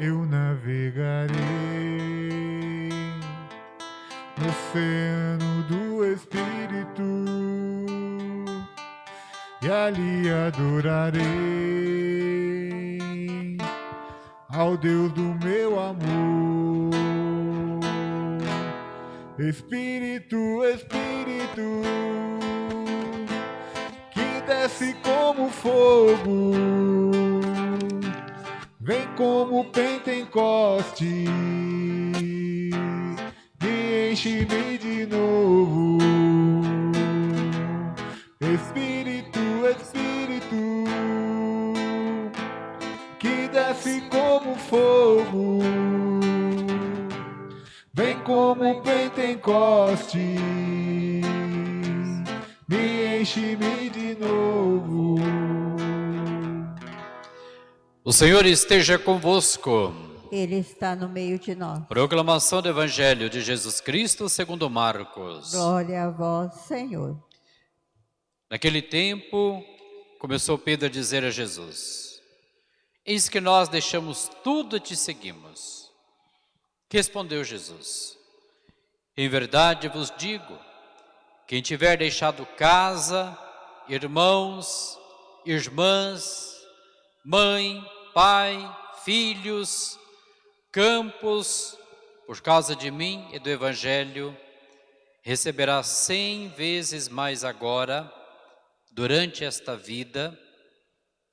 eu navegarei no oceano do Espírito e ali adorarei ao Deus do meu amor. Espírito, Espírito, que desce como fogo, vem como Pentecoste, me enche-me de Senhor esteja convosco. Ele está no meio de nós. Proclamação do Evangelho de Jesus Cristo segundo Marcos. Glória a vós, Senhor. Naquele tempo, começou Pedro a dizer a Jesus, Eis que nós deixamos tudo e te seguimos. Respondeu Jesus, Em verdade vos digo, quem tiver deixado casa, irmãos, irmãs, mãe, pai, filhos, campos, por causa de mim e do Evangelho, receberá cem vezes mais agora, durante esta vida,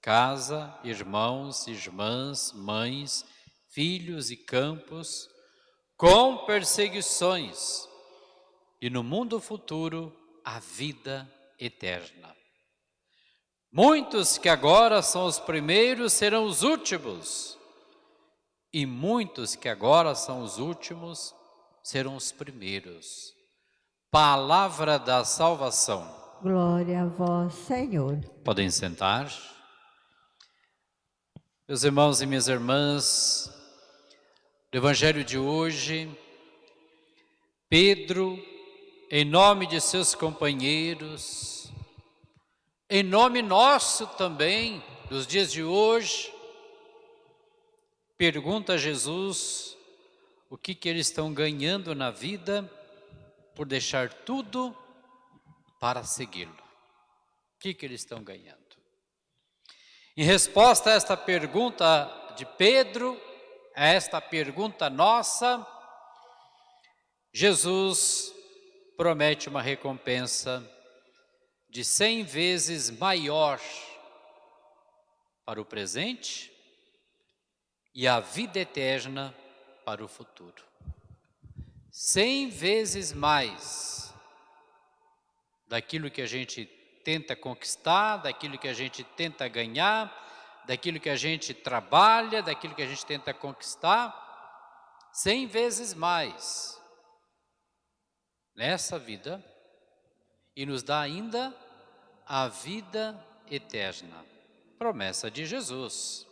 casa, irmãos, irmãs, mães, filhos e campos, com perseguições, e no mundo futuro a vida eterna. Muitos que agora são os primeiros serão os últimos, e muitos que agora são os últimos serão os primeiros. Palavra da salvação. Glória a vós, Senhor. Podem sentar. Meus irmãos e minhas irmãs, no Evangelho de hoje, Pedro, em nome de seus companheiros, em nome nosso também, dos dias de hoje, pergunta a Jesus o que, que eles estão ganhando na vida por deixar tudo para segui-lo. O que, que eles estão ganhando? Em resposta a esta pergunta de Pedro, a esta pergunta nossa, Jesus promete uma recompensa de cem vezes maior para o presente e a vida eterna para o futuro. Cem vezes mais daquilo que a gente tenta conquistar, daquilo que a gente tenta ganhar, daquilo que a gente trabalha, daquilo que a gente tenta conquistar, cem vezes mais nessa vida e nos dá ainda a vida eterna, promessa de Jesus.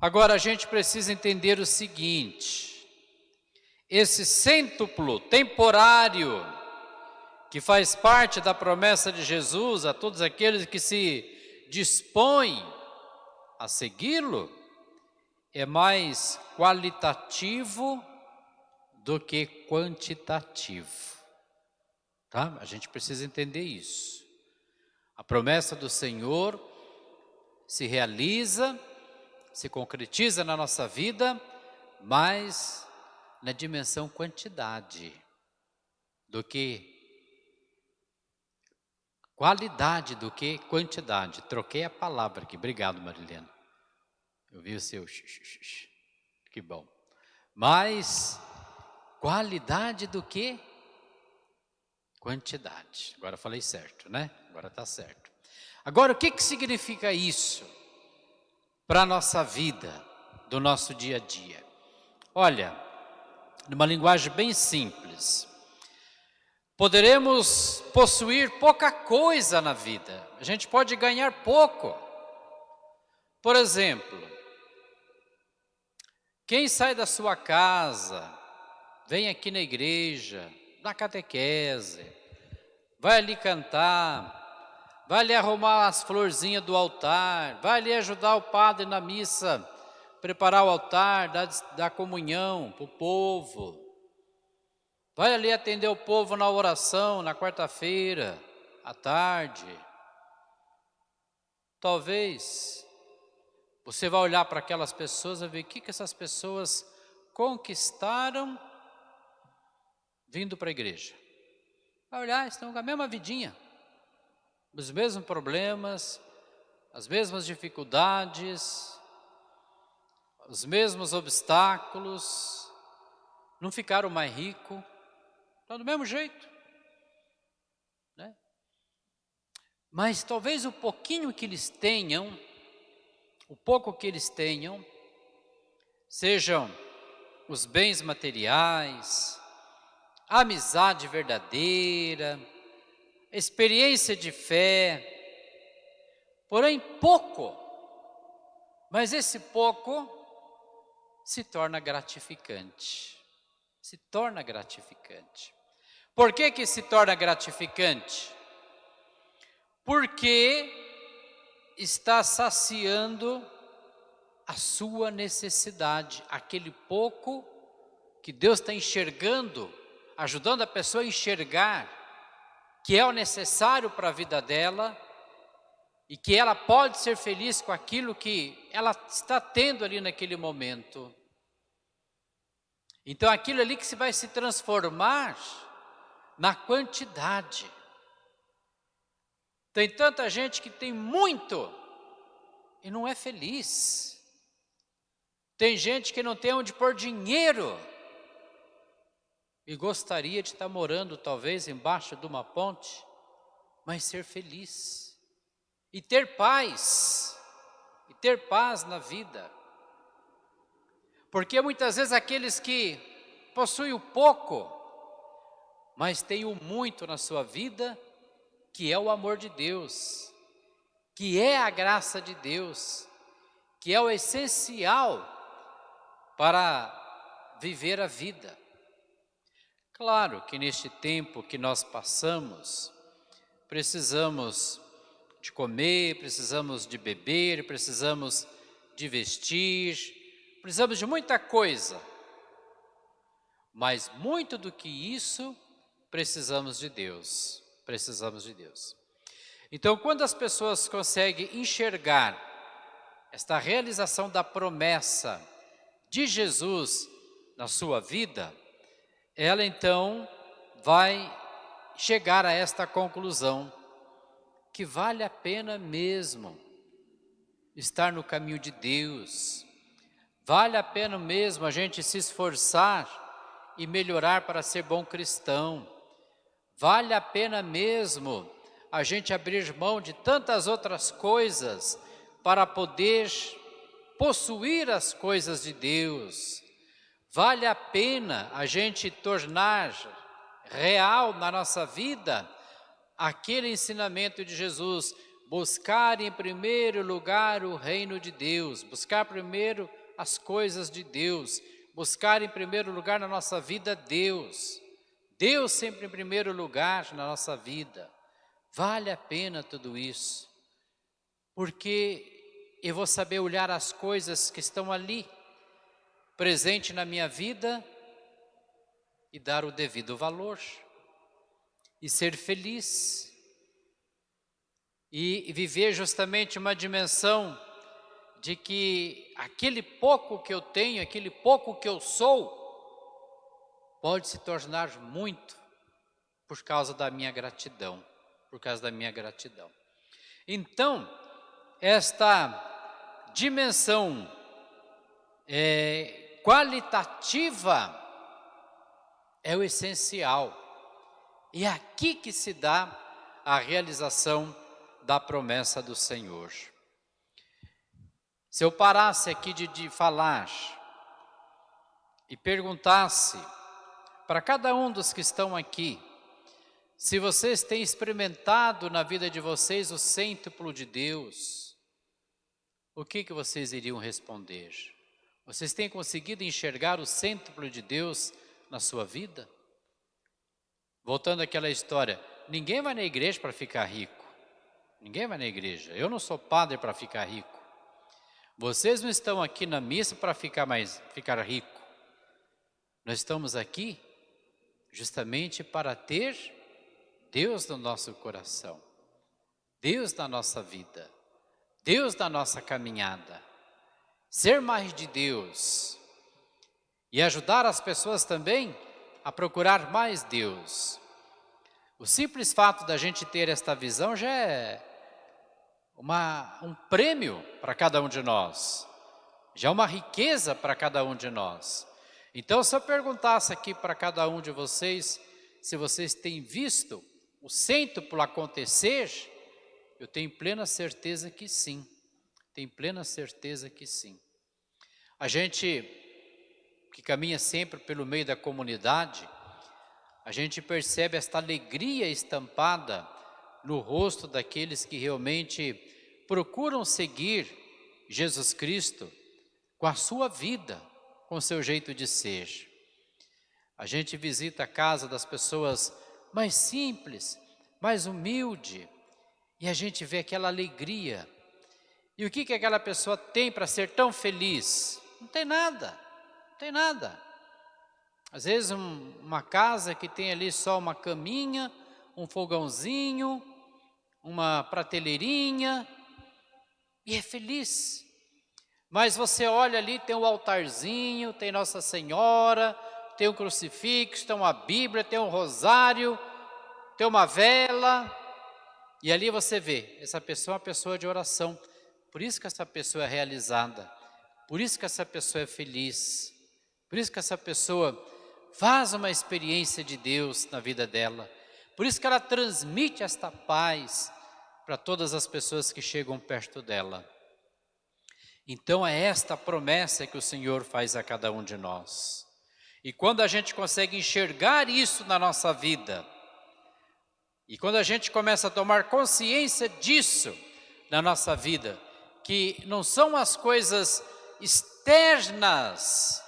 Agora a gente precisa entender o seguinte, esse cêntuplo temporário que faz parte da promessa de Jesus a todos aqueles que se dispõe a segui-lo é mais qualitativo do que quantitativo. Tá? A gente precisa entender isso. A promessa do Senhor se realiza, se concretiza na nossa vida, mas na dimensão quantidade do que Qualidade do que quantidade. Troquei a palavra aqui. Obrigado, Marilena. Eu vi o seu. Que bom. Mas qualidade do que quantidade. Agora falei certo, né? Agora está certo. Agora, o que, que significa isso para a nossa vida, do nosso dia a dia? Olha, numa linguagem bem simples, Poderemos possuir pouca coisa na vida, a gente pode ganhar pouco. Por exemplo, quem sai da sua casa, vem aqui na igreja, na catequese, vai ali cantar, vai ali arrumar as florzinhas do altar, vai ali ajudar o padre na missa preparar o altar, dar, dar comunhão para o povo. Vai ali atender o povo na oração, na quarta-feira, à tarde. Talvez você vai olhar para aquelas pessoas e ver o que, que essas pessoas conquistaram vindo para a igreja. Vai olhar, estão com a mesma vidinha, os mesmos problemas, as mesmas dificuldades, os mesmos obstáculos, não ficaram mais ricos, estão do mesmo jeito. Né? Mas talvez o pouquinho que eles tenham, o pouco que eles tenham, sejam os bens materiais, amizade verdadeira, experiência de fé, porém pouco, mas esse pouco se torna gratificante. Se torna gratificante. Por que que se torna gratificante? Porque está saciando a sua necessidade, aquele pouco que Deus está enxergando, ajudando a pessoa a enxergar que é o necessário para a vida dela e que ela pode ser feliz com aquilo que ela está tendo ali naquele momento. Então aquilo ali que se vai se transformar na quantidade. Tem tanta gente que tem muito e não é feliz. Tem gente que não tem onde pôr dinheiro e gostaria de estar morando talvez embaixo de uma ponte, mas ser feliz e ter paz, e ter paz na vida. Porque muitas vezes aqueles que possuem o pouco, mas têm o muito na sua vida, que é o amor de Deus, que é a graça de Deus, que é o essencial para viver a vida. Claro que neste tempo que nós passamos, precisamos de comer, precisamos de beber, precisamos de vestir, precisamos de muita coisa. Mas muito do que isso, precisamos de Deus, precisamos de Deus. Então, quando as pessoas conseguem enxergar esta realização da promessa de Jesus na sua vida, ela então vai chegar a esta conclusão, que vale a pena mesmo estar no caminho de Deus, Vale a pena mesmo a gente se esforçar e melhorar para ser bom cristão. Vale a pena mesmo a gente abrir mão de tantas outras coisas para poder possuir as coisas de Deus. Vale a pena a gente tornar real na nossa vida aquele ensinamento de Jesus, buscar em primeiro lugar o reino de Deus, buscar primeiro as coisas de Deus, buscar em primeiro lugar na nossa vida Deus. Deus sempre em primeiro lugar na nossa vida. Vale a pena tudo isso, porque eu vou saber olhar as coisas que estão ali, presente na minha vida, e dar o devido valor, e ser feliz, e viver justamente uma dimensão de que aquele pouco que eu tenho, aquele pouco que eu sou, pode se tornar muito por causa da minha gratidão, por causa da minha gratidão. Então, esta dimensão é, qualitativa é o essencial. E é aqui que se dá a realização da promessa do Senhor. Se eu parasse aqui de, de falar e perguntasse para cada um dos que estão aqui, se vocês têm experimentado na vida de vocês o cêntuplo de Deus, o que, que vocês iriam responder? Vocês têm conseguido enxergar o cêntuplo de Deus na sua vida? Voltando àquela história, ninguém vai na igreja para ficar rico. Ninguém vai na igreja. Eu não sou padre para ficar rico. Vocês não estão aqui na missa para ficar mais ficar rico. Nós estamos aqui justamente para ter Deus no nosso coração, Deus na nossa vida, Deus na nossa caminhada. Ser mais de Deus e ajudar as pessoas também a procurar mais Deus. O simples fato da gente ter esta visão já é uma, um prêmio para cada um de nós, já é uma riqueza para cada um de nós. Então, se eu perguntasse aqui para cada um de vocês, se vocês têm visto o cêntuplo acontecer, eu tenho plena certeza que sim, tenho plena certeza que sim. A gente que caminha sempre pelo meio da comunidade, a gente percebe esta alegria estampada no rosto daqueles que realmente procuram seguir Jesus Cristo com a sua vida, com o seu jeito de ser. A gente visita a casa das pessoas mais simples, mais humilde, e a gente vê aquela alegria. E o que, que aquela pessoa tem para ser tão feliz? Não tem nada, não tem nada. Às vezes um, uma casa que tem ali só uma caminha, um fogãozinho, uma prateleirinha, e é feliz. Mas você olha ali, tem um altarzinho, tem Nossa Senhora, tem um crucifixo, tem uma Bíblia, tem um rosário, tem uma vela, e ali você vê, essa pessoa é uma pessoa de oração, por isso que essa pessoa é realizada, por isso que essa pessoa é feliz, por isso que essa pessoa faz uma experiência de Deus na vida dela. Por isso que ela transmite esta paz para todas as pessoas que chegam perto dela. Então é esta promessa que o Senhor faz a cada um de nós. E quando a gente consegue enxergar isso na nossa vida, e quando a gente começa a tomar consciência disso na nossa vida, que não são as coisas externas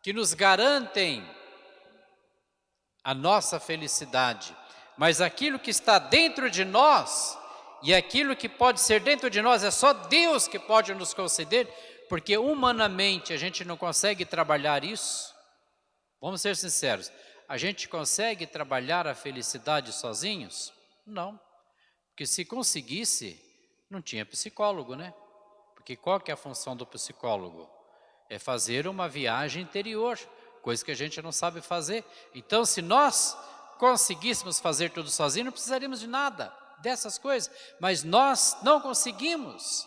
que nos garantem a nossa felicidade, mas aquilo que está dentro de nós, e aquilo que pode ser dentro de nós, é só Deus que pode nos conceder, porque humanamente a gente não consegue trabalhar isso. Vamos ser sinceros, a gente consegue trabalhar a felicidade sozinhos? Não, porque se conseguisse, não tinha psicólogo, né? Porque qual que é a função do psicólogo? É fazer uma viagem interior, coisa que a gente não sabe fazer. Então, se nós conseguíssemos fazer tudo sozinho, não precisaríamos de nada dessas coisas, mas nós não conseguimos.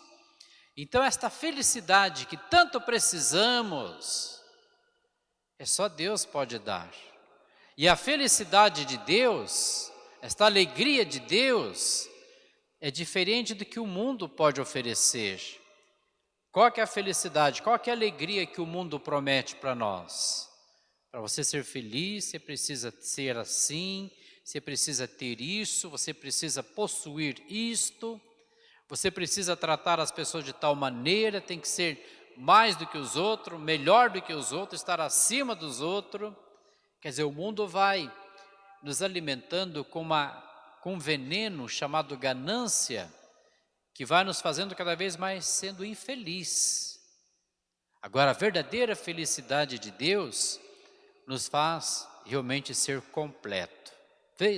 Então, esta felicidade que tanto precisamos, é só Deus pode dar. E a felicidade de Deus, esta alegria de Deus, é diferente do que o mundo pode oferecer. Qual é a felicidade, qual é a alegria que o mundo promete para nós? Para você ser feliz, você precisa ser assim, você precisa ter isso, você precisa possuir isto, você precisa tratar as pessoas de tal maneira, tem que ser mais do que os outros, melhor do que os outros, estar acima dos outros. Quer dizer, o mundo vai nos alimentando com, uma, com um veneno chamado ganância, que vai nos fazendo cada vez mais sendo infeliz. Agora, a verdadeira felicidade de Deus nos faz realmente ser completo,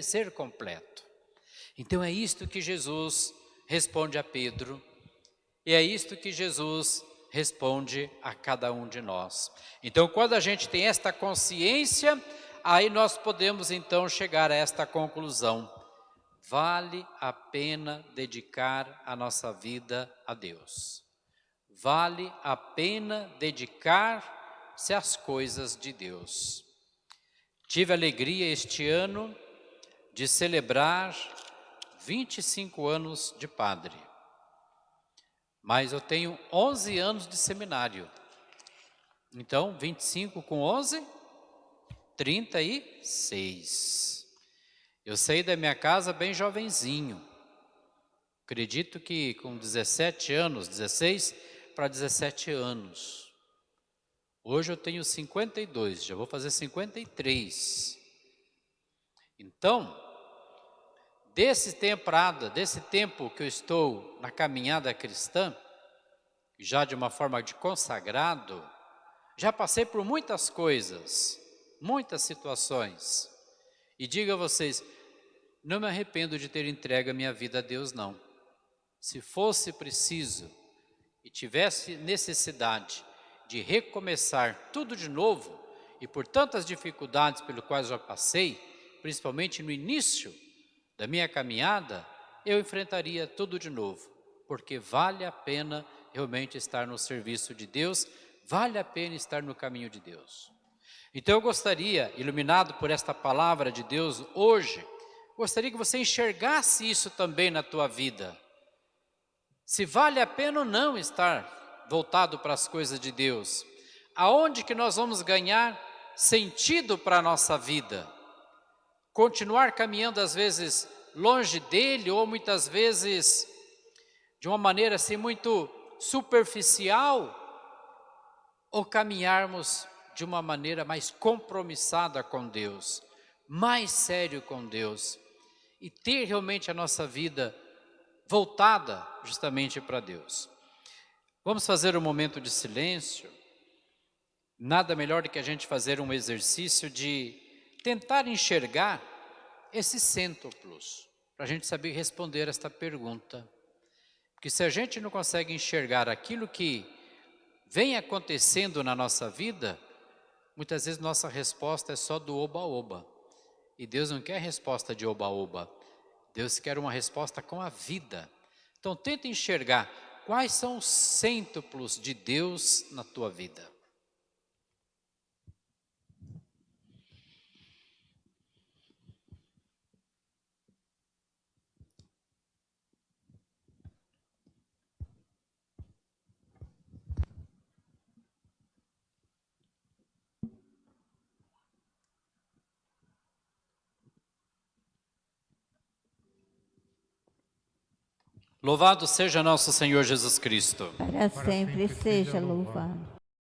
ser completo. Então é isto que Jesus responde a Pedro, e é isto que Jesus responde a cada um de nós. Então quando a gente tem esta consciência, aí nós podemos então chegar a esta conclusão. Vale a pena dedicar a nossa vida a Deus. Vale a pena dedicar se as coisas de Deus. Tive alegria este ano de celebrar 25 anos de padre, mas eu tenho 11 anos de seminário. Então, 25 com 11, 36. Eu saí da minha casa bem jovenzinho. Acredito que com 17 anos, 16 para 17 anos. Hoje eu tenho 52, já vou fazer 53. Então, desse desse tempo que eu estou na caminhada cristã, já de uma forma de consagrado, já passei por muitas coisas, muitas situações. E digo a vocês, não me arrependo de ter entregue a minha vida a Deus, não. Se fosse preciso e tivesse necessidade de recomeçar tudo de novo, e por tantas dificuldades pelas quais já passei, principalmente no início da minha caminhada, eu enfrentaria tudo de novo, porque vale a pena realmente estar no serviço de Deus, vale a pena estar no caminho de Deus. Então eu gostaria, iluminado por esta palavra de Deus hoje, gostaria que você enxergasse isso também na tua vida. Se vale a pena ou não estar voltado para as coisas de Deus. Aonde que nós vamos ganhar sentido para a nossa vida? Continuar caminhando às vezes longe dele ou muitas vezes de uma maneira assim muito superficial ou caminharmos de uma maneira mais compromissada com Deus, mais sério com Deus e ter realmente a nossa vida voltada justamente para Deus. Vamos fazer um momento de silêncio. Nada melhor do que a gente fazer um exercício de tentar enxergar esses cêntuplos, para a gente saber responder esta pergunta. Porque se a gente não consegue enxergar aquilo que vem acontecendo na nossa vida, Muitas vezes nossa resposta é só do oba-oba. E Deus não quer resposta de oba-oba. Deus quer uma resposta com a vida. Então tenta enxergar quais são os cêntuplos de Deus na tua vida. Louvado seja nosso Senhor Jesus Cristo. Para sempre seja louvado.